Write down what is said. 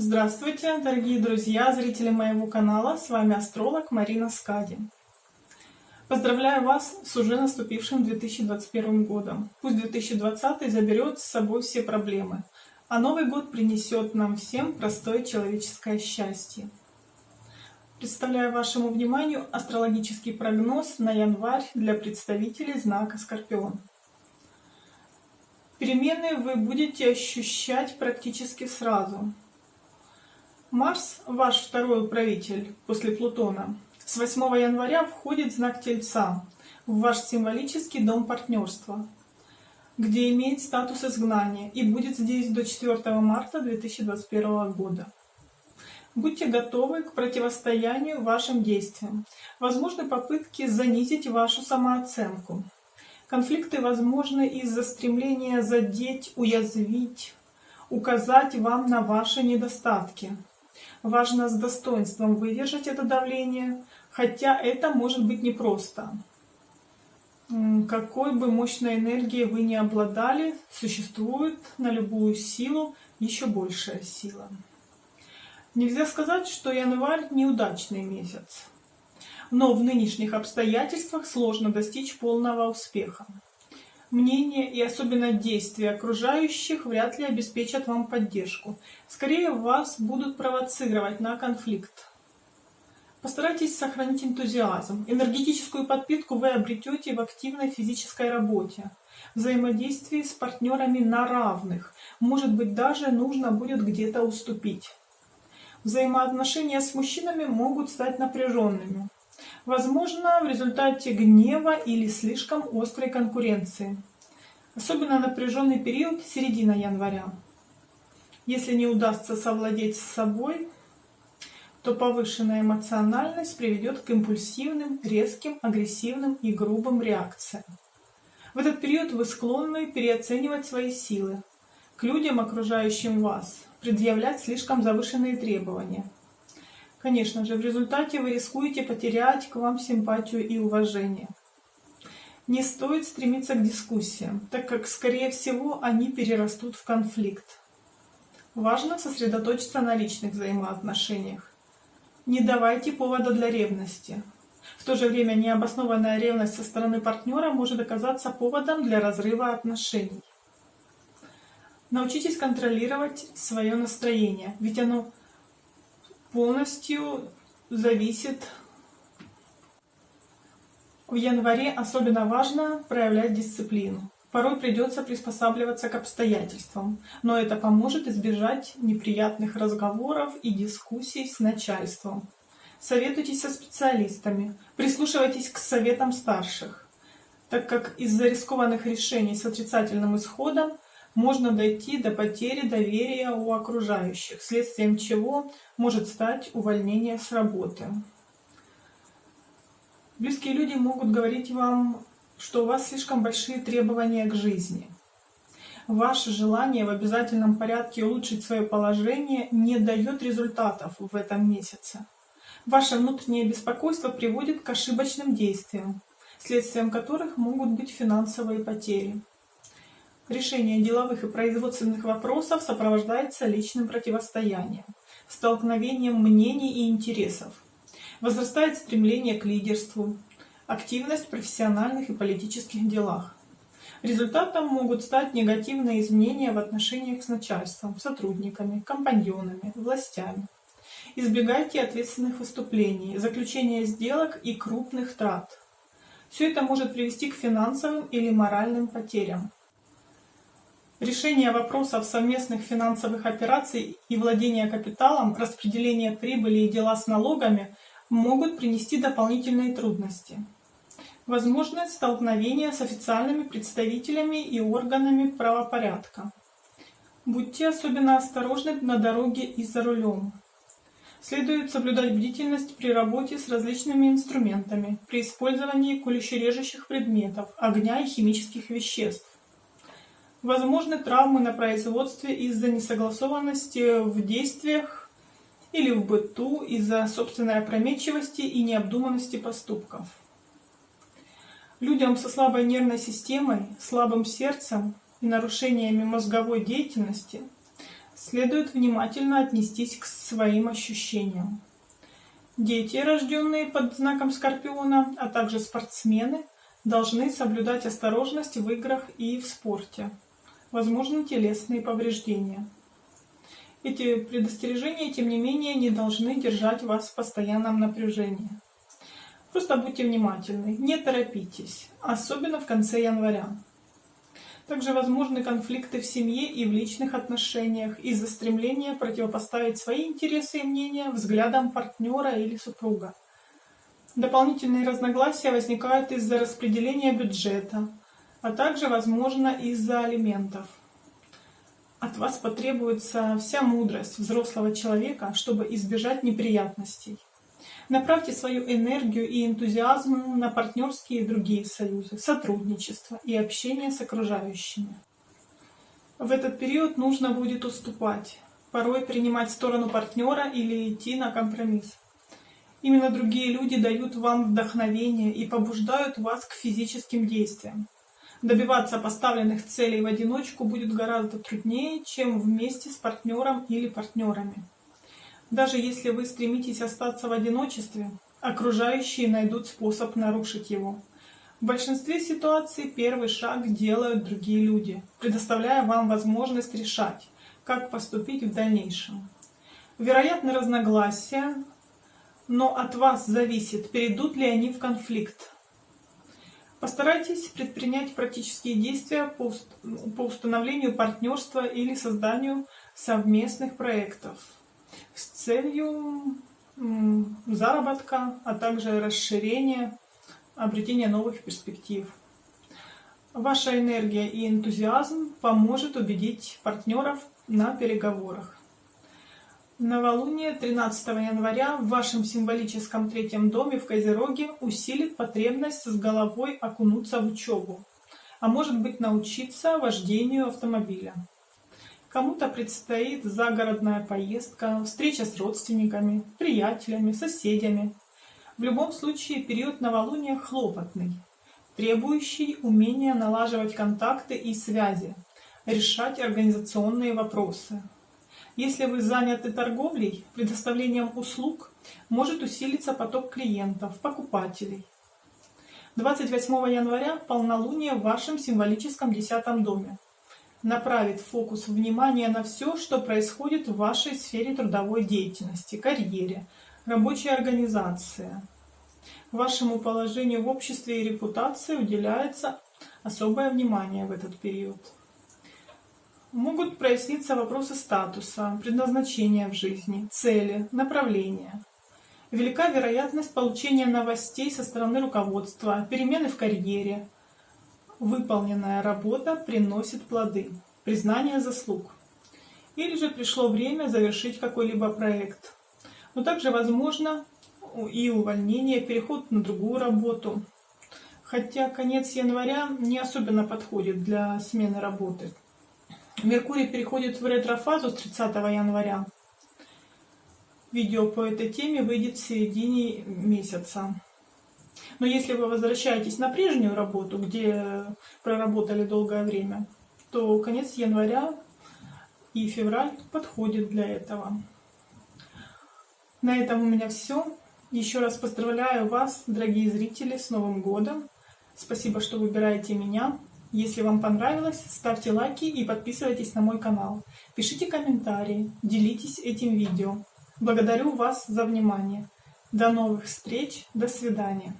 Здравствуйте, дорогие друзья, зрители моего канала, с вами астролог Марина Скади. Поздравляю вас с уже наступившим 2021 годом. Пусть 2020 заберет с собой все проблемы, а Новый год принесет нам всем простое человеческое счастье. Представляю вашему вниманию астрологический прогноз на январь для представителей знака Скорпион. Перемены вы будете ощущать практически сразу. Марс, ваш второй управитель после Плутона, с 8 января входит в знак Тельца, в ваш символический дом партнерства, где имеет статус изгнания и будет здесь до 4 марта 2021 года. Будьте готовы к противостоянию вашим действиям. Возможны попытки занизить вашу самооценку. Конфликты возможны из-за стремления задеть, уязвить, указать вам на ваши недостатки. Важно с достоинством выдержать это давление, хотя это может быть непросто. Какой бы мощной энергией вы ни обладали, существует на любую силу еще большая сила. Нельзя сказать, что январь неудачный месяц но в нынешних обстоятельствах сложно достичь полного успеха. Мнение и особенно действия окружающих вряд ли обеспечат вам поддержку. Скорее вас будут провоцировать на конфликт. Постарайтесь сохранить энтузиазм. Энергетическую подпитку вы обретете в активной физической работе, взаимодействии с партнерами на равных. Может быть, даже нужно будет где-то уступить. Взаимоотношения с мужчинами могут стать напряженными. Возможно, в результате гнева или слишком острой конкуренции. Особенно напряженный период середина января. Если не удастся совладеть с собой, то повышенная эмоциональность приведет к импульсивным, резким, агрессивным и грубым реакциям. В этот период вы склонны переоценивать свои силы, к людям, окружающим вас, предъявлять слишком завышенные требования – Конечно же, в результате вы рискуете потерять к вам симпатию и уважение. Не стоит стремиться к дискуссиям, так как, скорее всего, они перерастут в конфликт. Важно сосредоточиться на личных взаимоотношениях. Не давайте повода для ревности. В то же время необоснованная ревность со стороны партнера может оказаться поводом для разрыва отношений. Научитесь контролировать свое настроение, ведь оно полностью зависит. В январе особенно важно проявлять дисциплину. Порой придется приспосабливаться к обстоятельствам, но это поможет избежать неприятных разговоров и дискуссий с начальством. Советуйтесь со специалистами, прислушивайтесь к советам старших, так как из-за рискованных решений с отрицательным исходом можно дойти до потери доверия у окружающих, следствием чего может стать увольнение с работы. Близкие люди могут говорить вам, что у вас слишком большие требования к жизни. Ваше желание в обязательном порядке улучшить свое положение не дает результатов в этом месяце. Ваше внутреннее беспокойство приводит к ошибочным действиям, следствием которых могут быть финансовые потери. Решение деловых и производственных вопросов сопровождается личным противостоянием, столкновением мнений и интересов. Возрастает стремление к лидерству, активность в профессиональных и политических делах. Результатом могут стать негативные изменения в отношениях с начальством, сотрудниками, компаньонами, властями. Избегайте ответственных выступлений, заключения сделок и крупных трат. Все это может привести к финансовым или моральным потерям. Решение вопросов совместных финансовых операций и владение капиталом, распределение прибыли и дела с налогами могут принести дополнительные трудности. Возможны столкновения с официальными представителями и органами правопорядка. Будьте особенно осторожны на дороге и за рулем. Следует соблюдать бдительность при работе с различными инструментами, при использовании колюще-режущих предметов, огня и химических веществ. Возможны травмы на производстве из-за несогласованности в действиях или в быту, из-за собственной опрометчивости и необдуманности поступков. Людям со слабой нервной системой, слабым сердцем и нарушениями мозговой деятельности следует внимательно отнестись к своим ощущениям. Дети, рожденные под знаком Скорпиона, а также спортсмены, должны соблюдать осторожность в играх и в спорте. Возможны телесные повреждения. Эти предостережения, тем не менее, не должны держать вас в постоянном напряжении. Просто будьте внимательны, не торопитесь, особенно в конце января. Также возможны конфликты в семье и в личных отношениях из-за стремления противопоставить свои интересы и мнения взглядам партнера или супруга. Дополнительные разногласия возникают из-за распределения бюджета, а также, возможно, из-за алиментов. От вас потребуется вся мудрость взрослого человека, чтобы избежать неприятностей. Направьте свою энергию и энтузиазм на партнерские и другие союзы, сотрудничество и общение с окружающими. В этот период нужно будет уступать, порой принимать сторону партнера или идти на компромисс. Именно другие люди дают вам вдохновение и побуждают вас к физическим действиям. Добиваться поставленных целей в одиночку будет гораздо труднее, чем вместе с партнером или партнерами. Даже если вы стремитесь остаться в одиночестве, окружающие найдут способ нарушить его. В большинстве ситуаций первый шаг делают другие люди, предоставляя вам возможность решать, как поступить в дальнейшем. Вероятно разногласия, но от вас зависит, перейдут ли они в конфликт. Постарайтесь предпринять практические действия по установлению партнерства или созданию совместных проектов с целью заработка, а также расширения, обретения новых перспектив. Ваша энергия и энтузиазм поможет убедить партнеров на переговорах. Новолуние 13 января в вашем символическом третьем доме в Козероге усилит потребность с головой окунуться в учебу, а может быть научиться вождению автомобиля. Кому-то предстоит загородная поездка, встреча с родственниками, приятелями, соседями. В любом случае период новолуния хлопотный, требующий умения налаживать контакты и связи, решать организационные вопросы. Если вы заняты торговлей, предоставлением услуг, может усилиться поток клиентов, покупателей. 28 января полнолуние в вашем символическом десятом доме направит фокус внимания на все, что происходит в вашей сфере трудовой деятельности, карьере, рабочей организации. Вашему положению в обществе и репутации уделяется особое внимание в этот период. Могут проясниться вопросы статуса, предназначения в жизни, цели, направления. Велика вероятность получения новостей со стороны руководства, перемены в карьере, выполненная работа приносит плоды, признание заслуг. Или же пришло время завершить какой-либо проект. Но также возможно и увольнение, переход на другую работу. Хотя конец января не особенно подходит для смены работы. Меркурий переходит в ретрофазу с 30 января. Видео по этой теме выйдет в середине месяца. Но если вы возвращаетесь на прежнюю работу, где проработали долгое время, то конец января и февраль подходит для этого. На этом у меня все. Еще раз поздравляю вас, дорогие зрители, с Новым годом. Спасибо, что выбираете меня. Если вам понравилось, ставьте лайки и подписывайтесь на мой канал. Пишите комментарии, делитесь этим видео. Благодарю вас за внимание. До новых встреч, до свидания.